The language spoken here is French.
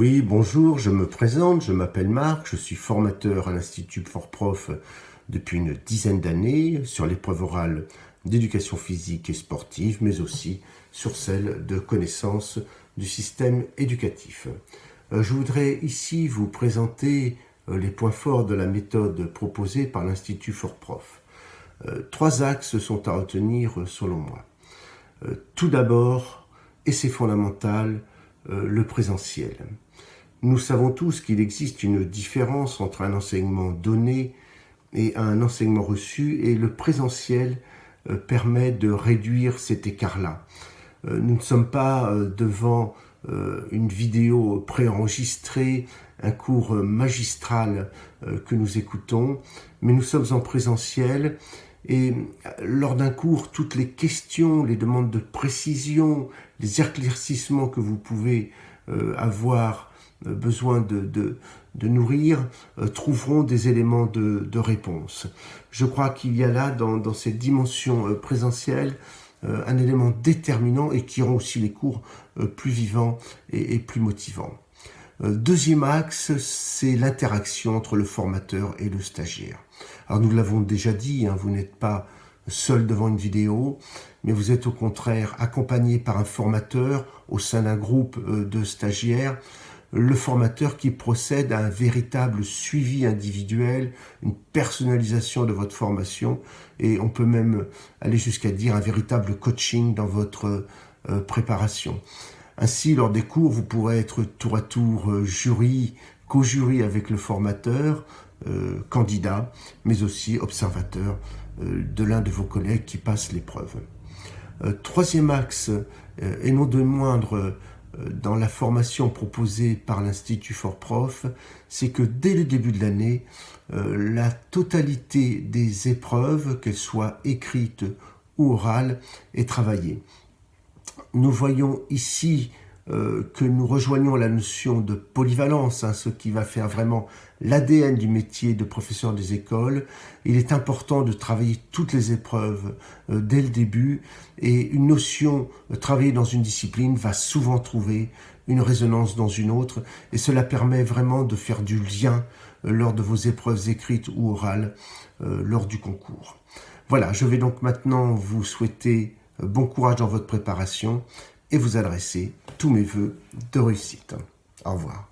Oui, bonjour, je me présente, je m'appelle Marc, je suis formateur à l'Institut for Prof depuis une dizaine d'années sur l'épreuve orale d'éducation physique et sportive, mais aussi sur celle de connaissance du système éducatif. Euh, je voudrais ici vous présenter euh, les points forts de la méthode proposée par l'Institut for Prof. Euh, trois axes sont à retenir selon moi. Tout d'abord, et c'est fondamental, le présentiel. Nous savons tous qu'il existe une différence entre un enseignement donné et un enseignement reçu, et le présentiel permet de réduire cet écart-là. Nous ne sommes pas devant euh, une vidéo préenregistrée, un cours magistral euh, que nous écoutons, mais nous sommes en présentiel et lors d'un cours, toutes les questions, les demandes de précision, les éclaircissements que vous pouvez euh, avoir besoin de, nourrir trouveront des éléments de, de réponse. Je crois qu'il y a là, dans, cette dimension présentielle, euh, un élément déterminant et qui rend aussi les cours euh, plus vivants et, plus motivants. Euh, deuxième axe, c'est l'interaction entre le formateur et le stagiaire. Alors nous l'avons déjà dit, hein, vous n'êtes pas seul devant une vidéo, mais vous êtes au contraire accompagné par un formateur au sein d'un groupe de stagiaires le formateur qui procède à un véritable suivi individuel, une personnalisation de votre formation et on peut même aller jusqu'à dire un véritable coaching dans votre euh, préparation. Ainsi, lors des cours, vous pourrez être tour à tour euh, jury, co-jury avec le formateur, euh, candidat, mais aussi observateur de l'un de vos collègues qui passe l'épreuve. troisième axe, et non de moindre euh, dans la formation proposée par l'Institut for Prof, c'est que dès le début de l'année, euh, la totalité des épreuves, qu'elles soient écrites ou orales, est travaillée. Nous voyons ici euh, que nous rejoignons la notion de polyvalence, hein, ce qui va faire vraiment l'ADN du métier de professeur des écoles. Il est important de travailler toutes les épreuves euh, dès le début et une notion euh, travailler dans une discipline va souvent trouver une résonance dans une autre et cela permet vraiment de faire du lien lors de vos épreuves écrites ou orales lors du concours. Voilà, je vais donc maintenant vous souhaiter bon courage dans votre préparation et vous adresser tous mes voeux de réussite. Au revoir.